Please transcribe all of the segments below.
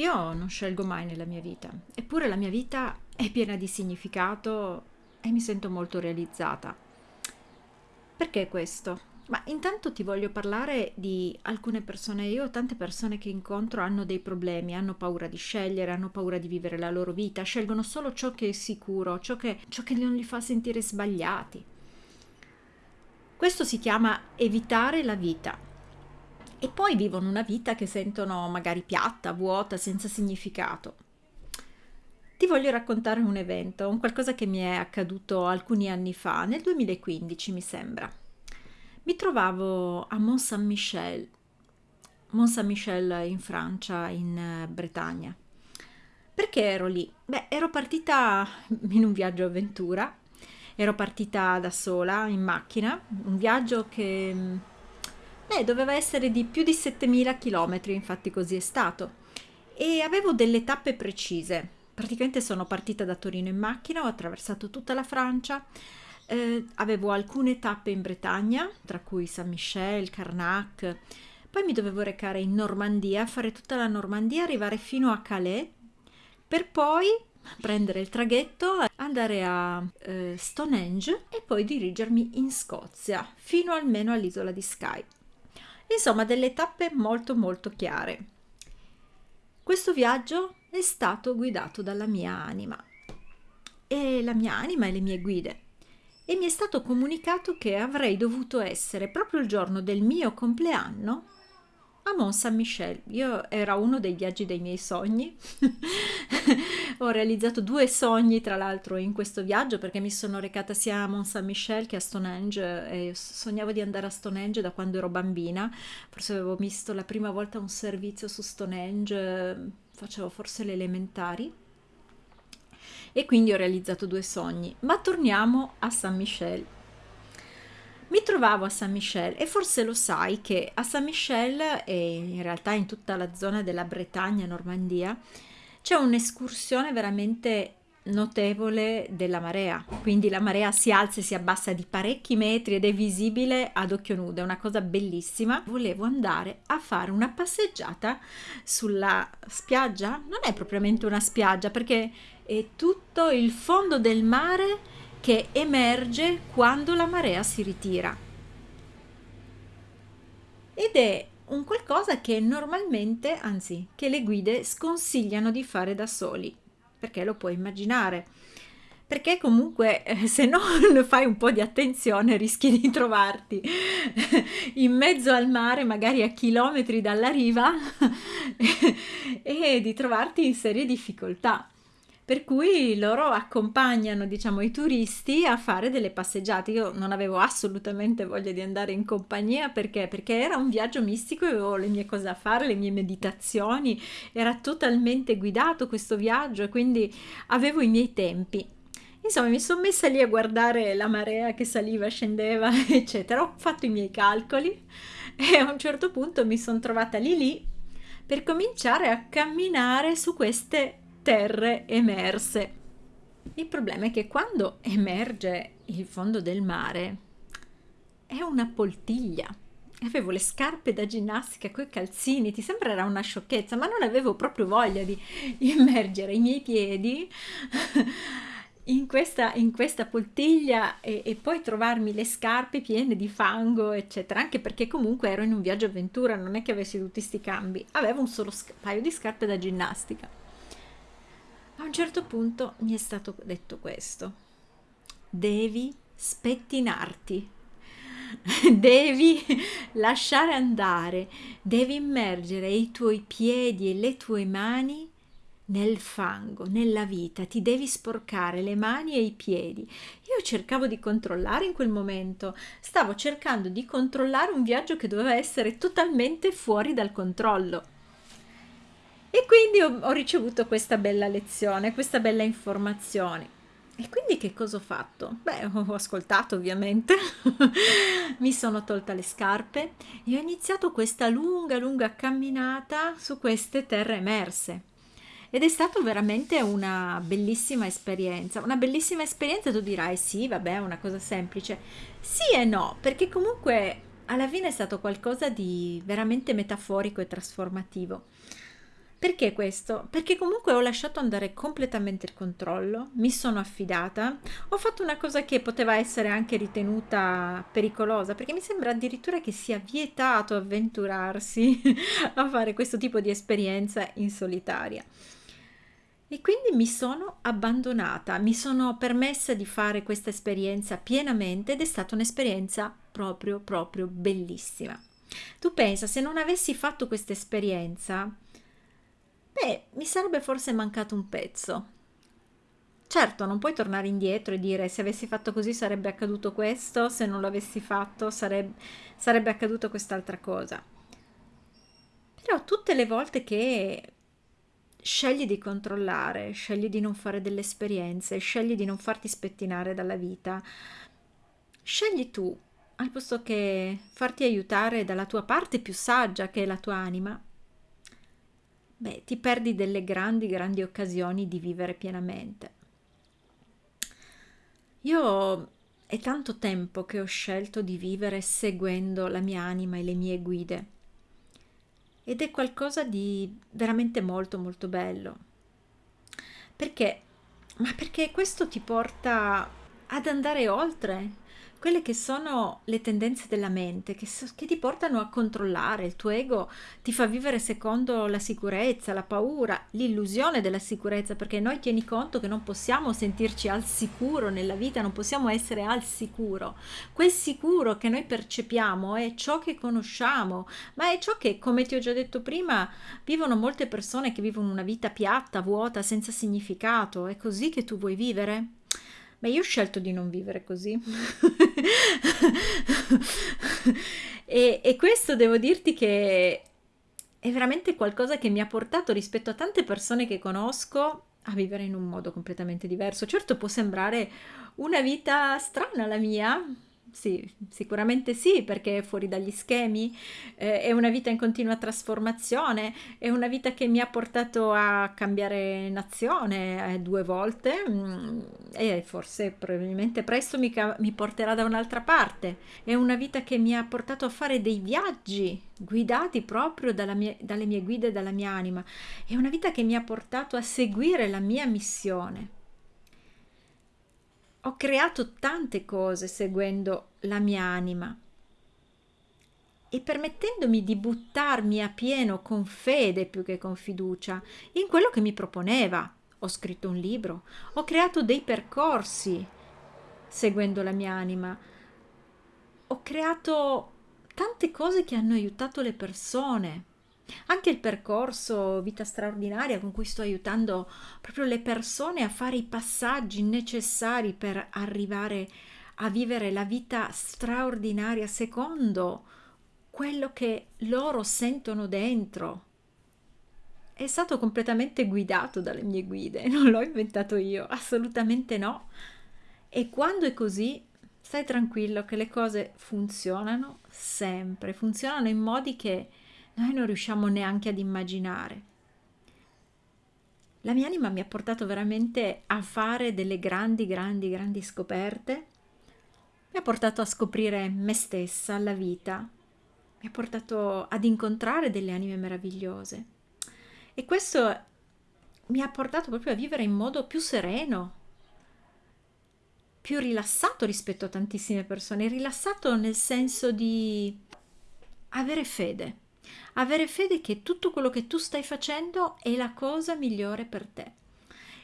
io non scelgo mai nella mia vita, eppure la mia vita è piena di significato e mi sento molto realizzata. Perché questo? Ma intanto ti voglio parlare di alcune persone. Io tante persone che incontro hanno dei problemi, hanno paura di scegliere, hanno paura di vivere la loro vita, scelgono solo ciò che è sicuro, ciò che, ciò che non li fa sentire sbagliati. Questo si chiama evitare la vita. E poi vivono una vita che sentono magari piatta, vuota, senza significato. Ti voglio raccontare un evento, un qualcosa che mi è accaduto alcuni anni fa, nel 2015 mi sembra mi trovavo a Mont Saint-Michel, Mont Saint-Michel in Francia, in eh, Bretagna. Perché ero lì? Beh, ero partita in un viaggio avventura, ero partita da sola in macchina, un viaggio che mm, beh, doveva essere di più di 7000 km, infatti così è stato. E avevo delle tappe precise. Praticamente sono partita da Torino in macchina, ho attraversato tutta la Francia, eh, avevo alcune tappe in Bretagna, tra cui Saint-Michel, Carnac, poi mi dovevo recare in Normandia, fare tutta la Normandia, arrivare fino a Calais, per poi prendere il traghetto, andare a eh, Stonehenge e poi dirigermi in Scozia, fino almeno all'isola di Skye. Insomma, delle tappe molto molto chiare. Questo viaggio è stato guidato dalla mia anima e la mia anima e le mie guide e mi è stato comunicato che avrei dovuto essere proprio il giorno del mio compleanno a Mont Saint-Michel. Io era uno dei viaggi dei miei sogni. Ho realizzato due sogni, tra l'altro, in questo viaggio perché mi sono recata sia a Mont Saint-Michel che a Stonehenge e sognavo di andare a Stonehenge da quando ero bambina. Forse avevo visto la prima volta un servizio su Stonehenge, facevo forse le elementari e quindi ho realizzato due sogni. Ma torniamo a San Michel. Mi trovavo a San Michel e forse lo sai che a San Michel e in realtà in tutta la zona della Bretagna, Normandia, c'è un'escursione veramente notevole della marea, quindi la marea si alza e si abbassa di parecchi metri ed è visibile ad occhio nudo, è una cosa bellissima. Volevo andare a fare una passeggiata sulla spiaggia, non è propriamente una spiaggia perché è tutto il fondo del mare che emerge quando la marea si ritira. Ed è un qualcosa che normalmente, anzi, che le guide sconsigliano di fare da soli, perché lo puoi immaginare. Perché comunque eh, se non fai un po' di attenzione rischi di trovarti in mezzo al mare, magari a chilometri dalla riva, e di trovarti in serie difficoltà per cui loro accompagnano diciamo i turisti a fare delle passeggiate. Io non avevo assolutamente voglia di andare in compagnia perché? Perché era un viaggio mistico avevo le mie cose da fare le mie meditazioni era totalmente guidato questo viaggio e quindi avevo i miei tempi. Insomma, mi sono messa lì a guardare la marea che saliva, scendeva, eccetera. Ho fatto i miei calcoli e a un certo punto mi sono trovata lì lì per cominciare a camminare su queste terre emerse. Il problema è che quando emerge il fondo del mare è una poltiglia. Avevo le scarpe da ginnastica coi calzini, ti sembrerà una sciocchezza, ma non avevo proprio voglia di immergere i miei piedi in questa, in questa poltiglia e, e, poi trovarmi le scarpe piene di fango, eccetera, anche perché comunque ero in un viaggio avventura, non è che avessi tutti questi cambi, avevo un solo paio di scarpe da ginnastica. A un certo punto mi è stato detto questo. Devi spettinarti, devi lasciare andare, devi immergere i tuoi piedi e le tue mani nel fango, nella vita, ti devi sporcare le mani e i piedi. Io cercavo di controllare in quel momento, stavo cercando di controllare un viaggio che doveva essere totalmente fuori dal controllo. E quindi ho, ho ricevuto questa bella lezione, questa bella informazione. E quindi che cosa ho fatto? Beh, ho ascoltato ovviamente, mi sono tolta le scarpe e ho iniziato questa lunga, lunga camminata su queste terre emerse. Ed è stata veramente una bellissima esperienza. Una bellissima esperienza, tu dirai, sì, vabbè, è una cosa semplice. Sì e no, perché comunque alla fine è stato qualcosa di veramente metaforico e trasformativo Perché questo? Perché comunque ho lasciato andare completamente il controllo, mi sono affidata, ho fatto una cosa che poteva essere anche ritenuta pericolosa, perché mi sembra addirittura che sia vietato avventurarsi a fare questo tipo di esperienza in solitaria. E quindi mi sono abbandonata, mi sono permessa di fare questa esperienza pienamente ed è stata un'esperienza proprio, proprio bellissima. Tu pensa, se non avessi fatto questa esperienza, Beh, mi sarebbe forse mancato un pezzo. Certo, non puoi tornare indietro e dire se avessi fatto così sarebbe accaduto questo, se non l'avessi fatto sarebbe, sarebbe accaduto quest'altra cosa. Però tutte le volte che scegli di controllare, scegli di non fare delle esperienze, scegli di non farti spettinare dalla vita, scegli tu, al posto che farti aiutare dalla tua parte più saggia che è la tua anima, beh, ti perdi delle grandi, grandi occasioni di vivere pienamente. Io è tanto tempo che ho scelto di vivere seguendo la mia anima e le mie guide ed è qualcosa di veramente molto molto bello. Perché? Ma perché questo ti porta ad andare oltre quelle che sono le tendenze della mente che, so, che, ti portano a controllare, il tuo ego ti fa vivere secondo la sicurezza, la paura, l'illusione della sicurezza, perché noi tieni conto che non possiamo sentirci al sicuro nella vita, non possiamo essere al sicuro. Quel sicuro che noi percepiamo è ciò che conosciamo, ma è ciò che, come ti ho già detto prima, vivono molte persone che vivono una vita piatta, vuota, senza significato. È così che tu vuoi vivere? Ma io ho scelto di non vivere così. e, e questo devo dirti che è veramente qualcosa che mi ha portato rispetto a tante persone che conosco a vivere in un modo completamente diverso. Certo può sembrare una vita strana la mia, sì, sicuramente sì, perché è fuori dagli schemi, eh, è una vita in continua trasformazione, è una vita che mi ha portato a cambiare nazione eh, due volte mh, mm, e forse probabilmente presto mi, mi porterà da un'altra parte. È una vita che mi ha portato a fare dei viaggi guidati proprio mia, dalle mie guide e dalla mia anima. È una vita che mi ha portato a seguire la mia missione ho creato tante cose seguendo la mia anima. E permettendomi di buttarmi a pieno con fede più che con fiducia in quello che mi proponeva. Ho scritto un libro, ho creato dei percorsi seguendo la mia anima, ho creato tante cose che hanno aiutato le persone anche il percorso Vita straordinaria con cui sto aiutando proprio le persone a fare i passaggi necessari per arrivare a vivere la vita straordinaria secondo quello che loro sentono dentro. È stato completamente guidato dalle mie guide, non l'ho inventato io, assolutamente no. E quando è così, stai tranquillo che le cose funzionano sempre, funzionano in modi che noi non riusciamo neanche ad immaginare. La mia anima mi ha portato veramente a fare delle grandi, grandi, grandi scoperte, mi ha portato a scoprire me stessa, la vita, mi ha portato ad incontrare delle anime meravigliose. E questo mi ha portato proprio a vivere in modo più sereno, più rilassato rispetto a tantissime persone, rilassato nel senso di avere fede avere fede che tutto quello che tu stai facendo è la cosa migliore per te.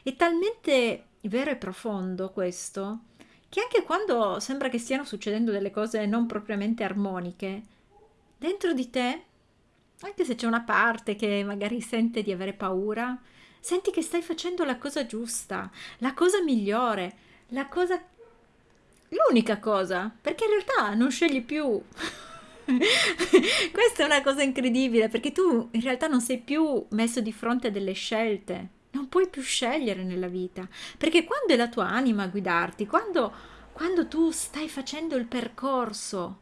È talmente vero e profondo questo che anche quando sembra che stiano succedendo delle cose non propriamente armoniche, dentro di te, anche se c'è una parte che magari sente di avere paura, senti che stai facendo la cosa giusta, la cosa migliore, la cosa l'unica cosa, perché in realtà non scegli più Questa è una cosa incredibile perché tu in realtà non sei più messo di fronte a delle scelte, non puoi più scegliere nella vita, perché quando è la tua anima a guidarti, quando, quando tu stai facendo il percorso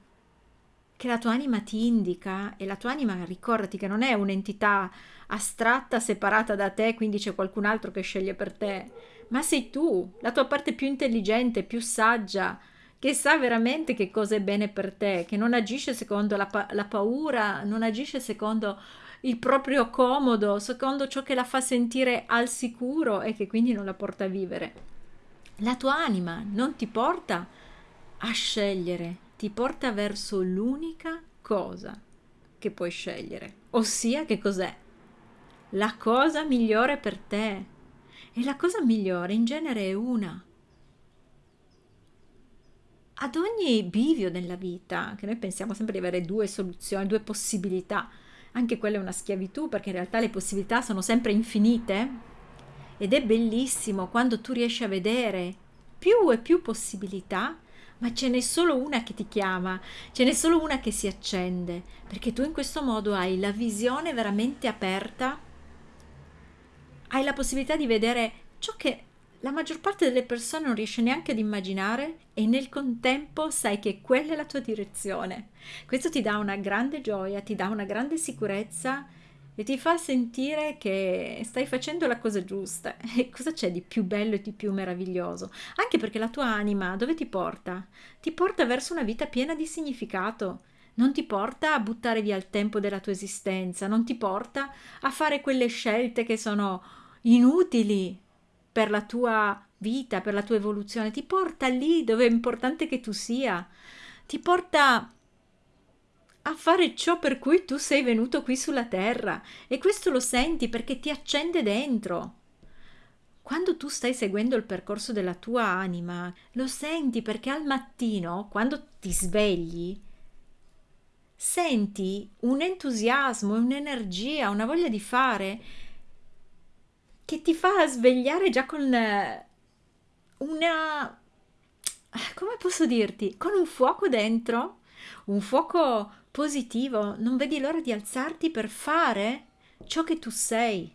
che la tua anima ti indica e la tua anima, ricordati che non è un'entità astratta, separata da te, quindi c'è qualcun altro che sceglie per te, ma sei tu, la tua parte più intelligente, più saggia, che sa veramente che cosa è bene per te, che non agisce secondo la, pa- la paura, non agisce secondo il proprio comodo, secondo ciò che la fa sentire al sicuro e che quindi non la porta a vivere. La tua anima non ti porta a scegliere, ti porta verso l'unica cosa che puoi scegliere, ossia che cos'è? La cosa migliore per te. E la cosa migliore in genere è una. Ad ogni bivio nella vita, che noi pensiamo sempre di avere due soluzioni, due possibilità, anche quella è una schiavitù perché in realtà le possibilità sono sempre infinite. Ed è bellissimo quando tu riesci a vedere più e più possibilità ma ce n'è solo una che ti chiama, ce n'è solo una che si accende, perché tu in questo modo hai la visione veramente aperta, hai la possibilità di vedere ciò che la maggior parte delle persone non riesce neanche ad immaginare e nel contempo sai che quella è la tua direzione. Questo ti dà una grande gioia, ti dà una grande sicurezza e ti fa sentire che stai facendo la cosa giusta. E cosa c'è di più bello e di più meraviglioso? Anche perché la tua anima dove ti porta? Ti porta verso una vita piena di significato. Non ti porta a buttare via il tempo della tua esistenza, non ti porta a fare quelle scelte che sono inutili per la tua vita, per la tua evoluzione, ti porta lì dove è importante che tu sia, ti porta a fare ciò per cui tu sei venuto qui sulla terra e questo lo senti perché ti accende dentro. Quando tu stai seguendo il percorso della tua anima, lo senti perché al mattino, quando ti svegli, senti un entusiasmo, un'energia, una voglia di fare che ti fa svegliare già con eh, una... come posso dirti? Con un fuoco dentro, un fuoco positivo, non vedi l'ora di alzarti per fare ciò che tu sei,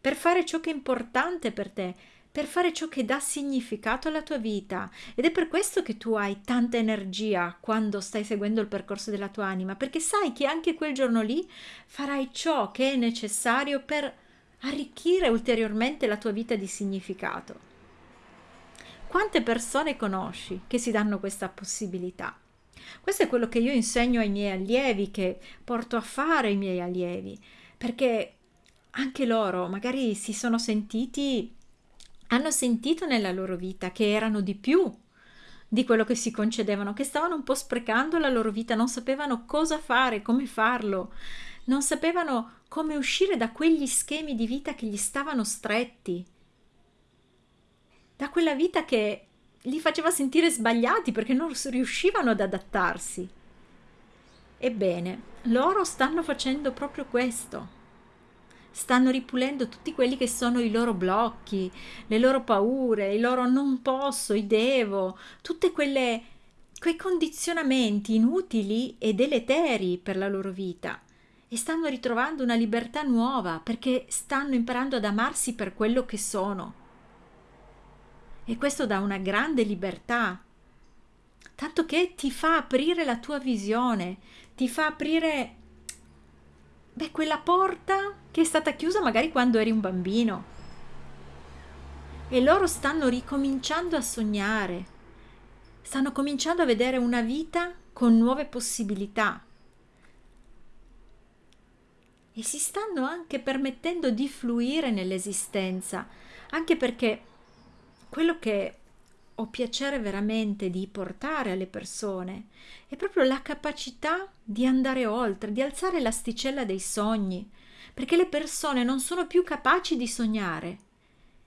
per fare ciò che è importante per te, per fare ciò che dà significato alla tua vita. Ed è per questo che tu hai tanta energia quando stai seguendo il percorso della tua anima, perché sai che anche quel giorno lì farai ciò che è necessario per arricchire ulteriormente la tua vita di significato. Quante persone conosci che si danno questa possibilità? Questo è quello che io insegno ai miei allievi, che porto a fare i miei allievi, perché anche loro magari si sono sentiti, hanno sentito nella loro vita che erano di più di quello che si concedevano, che stavano un po' sprecando la loro vita, non sapevano cosa fare, come farlo, non sapevano come uscire da quegli schemi di vita che gli stavano stretti, da quella vita che li faceva sentire sbagliati perché non riuscivano ad adattarsi. Ebbene, loro stanno facendo proprio questo. Stanno ripulendo tutti quelli che sono i loro blocchi, le loro paure, i loro non posso, i devo, quelle quei condizionamenti inutili e deleteri per la loro vita e stanno ritrovando una libertà nuova perché stanno imparando ad amarsi per quello che sono e questo dà una grande libertà, tanto che ti fa aprire la tua visione, ti fa aprire beh, quella porta che è stata chiusa magari quando eri un bambino. E loro stanno ricominciando a sognare, stanno cominciando a vedere una vita con nuove possibilità. E si stanno anche permettendo di fluire nell'esistenza, anche perché quello che ho piacere veramente di portare alle persone è proprio la capacità di andare oltre, di alzare l'asticella dei sogni, perché le persone non sono più capaci di sognare.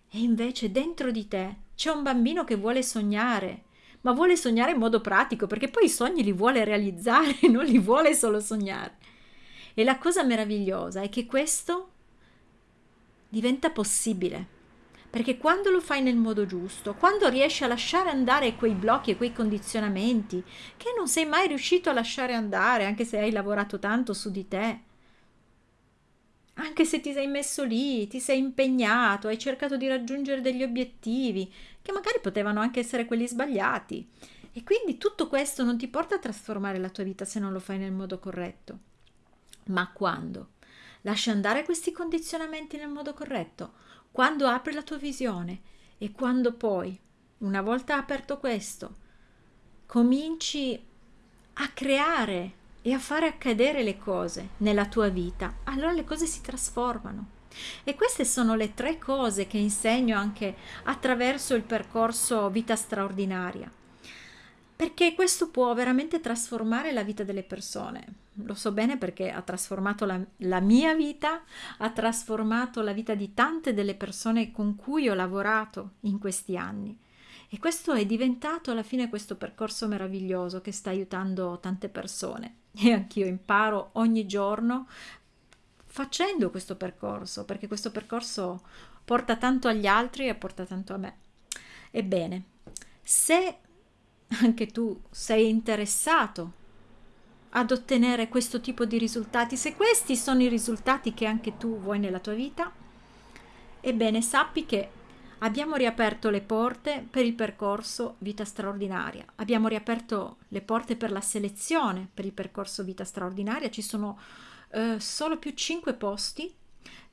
E invece dentro di te c'è un bambino che vuole sognare, ma vuole sognare in modo pratico, perché poi i sogni li vuole realizzare, non li vuole solo sognare. E la cosa meravigliosa è che questo diventa possibile perché quando lo fai nel modo giusto, quando riesci a lasciare andare quei blocchi e quei condizionamenti che non sei mai riuscito a lasciare andare, anche se hai lavorato tanto su di te, anche se ti sei messo lì, ti sei impegnato, hai cercato di raggiungere degli obiettivi, che magari potevano anche essere quelli sbagliati. E quindi tutto questo non ti porta a trasformare la tua vita se non lo fai nel modo corretto. Ma quando lasci andare questi condizionamenti nel modo corretto, quando apri la tua visione e quando poi, una volta aperto questo, cominci a creare e a fare accadere le cose nella tua vita, allora le cose si trasformano. E queste sono le tre cose che insegno anche attraverso il percorso Vita straordinaria perché questo può veramente trasformare la vita delle persone. Lo so bene perché ha trasformato la, la, mia vita, ha trasformato la vita di tante delle persone con cui ho lavorato in questi anni. E questo è diventato alla fine questo percorso meraviglioso che sta aiutando tante persone. E anch'io imparo ogni giorno facendo questo percorso, perché questo percorso porta tanto agli altri e porta tanto a me. Ebbene, se anche tu sei interessato ad ottenere questo tipo di risultati, se questi sono i risultati che anche tu vuoi nella tua vita, ebbene sappi che abbiamo riaperto le porte per il percorso Vita straordinaria, abbiamo riaperto le porte per la selezione per il percorso Vita straordinaria, ci sono eh, solo più 5 posti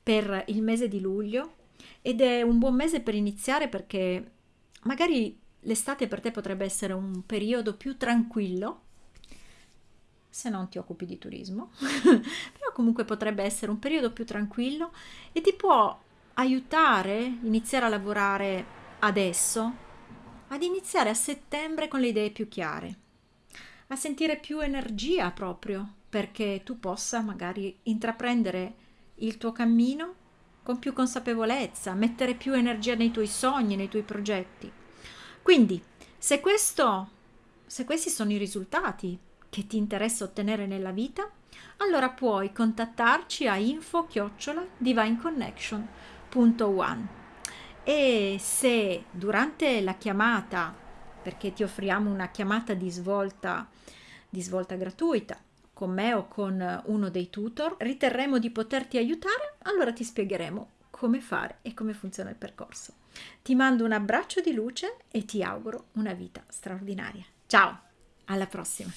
per il mese di luglio ed è un buon mese per iniziare perché magari l'estate per te potrebbe essere un periodo più tranquillo, se non ti occupi di turismo, però comunque potrebbe essere un periodo più tranquillo e ti può aiutare iniziare a lavorare adesso, ad iniziare a settembre con le idee più chiare, a sentire più energia proprio perché tu possa magari intraprendere il tuo cammino con più consapevolezza, mettere più energia nei tuoi sogni, nei tuoi progetti. Quindi, se, questo, se questi sono i risultati che ti interessa ottenere nella vita, allora puoi contattarci a info divineconnection.one e se durante la chiamata, perché ti offriamo una chiamata di svolta, di svolta gratuita, con me o con uno dei tutor, riterremo di poterti aiutare, allora ti spiegheremo come fare e come funziona il percorso. Ti mando un abbraccio di luce e ti auguro una vita straordinaria. Ciao, alla prossima!